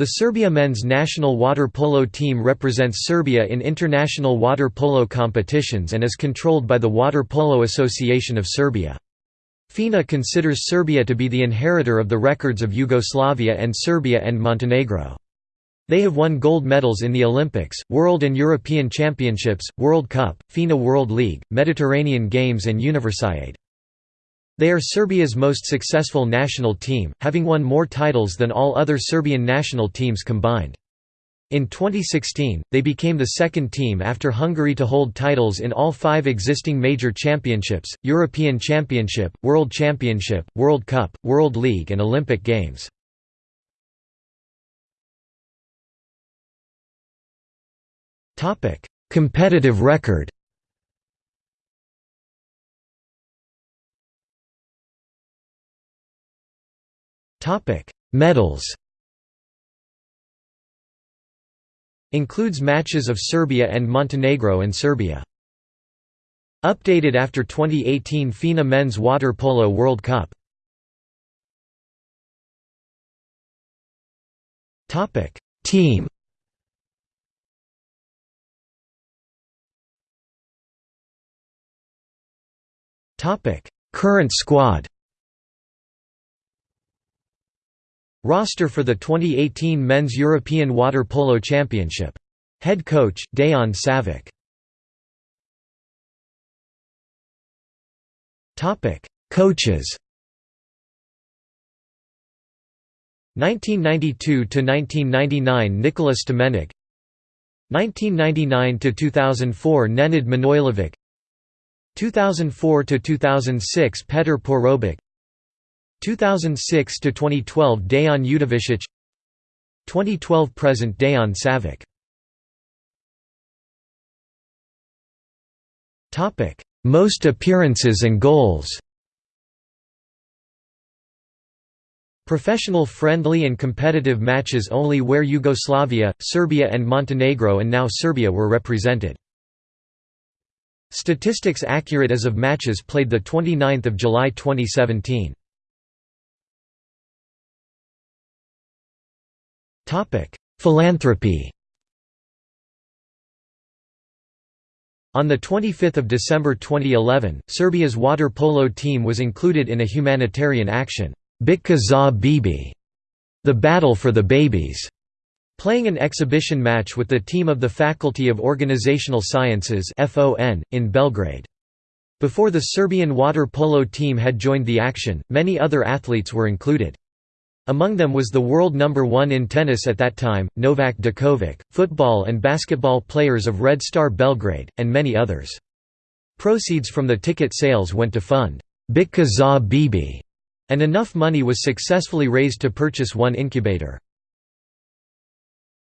The Serbia men's national water polo team represents Serbia in international water polo competitions and is controlled by the Water Polo Association of Serbia. FINA considers Serbia to be the inheritor of the records of Yugoslavia and Serbia and Montenegro. They have won gold medals in the Olympics, World and European Championships, World Cup, FINA World League, Mediterranean Games and Universiade. They are Serbia's most successful national team, having won more titles than all other Serbian national teams combined. In 2016, they became the second team after Hungary to hold titles in all five existing major championships, European Championship, World Championship, World Cup, World League and Olympic Games. Competitive record Topic: Medals. Includes matches of Serbia and Montenegro and Serbia. Updated after 2018 FINA Men's Water Polo World Cup. Topic: Team. Topic: Current squad. Roster for the 2018 Men's European Water Polo Championship. Head coach, Dejan Savic. Coaches 1992–1999 Nikola Stamenic 1999–2004 Nenad Manojlovic 2004–2006 Petar Porobic 2006 to 2012 Dejan Udovicic 2012 present Dejan Savic Topic Most appearances and goals. Professional friendly and competitive matches only where Yugoslavia, Serbia and Montenegro and now Serbia were represented. Statistics accurate as of matches played 29 July 2017 Philanthropy On 25 December 2011, Serbia's water polo team was included in a humanitarian action, Bitka za Bibi, the Battle for the Babies, playing an exhibition match with the team of the Faculty of Organizational Sciences in Belgrade. Before the Serbian water polo team had joined the action, many other athletes were included. Among them was the world number one in tennis at that time, Novak Djokovic, football and basketball players of Red Star Belgrade, and many others. Proceeds from the ticket sales went to fund Bitka za Bibi, and enough money was successfully raised to purchase one incubator.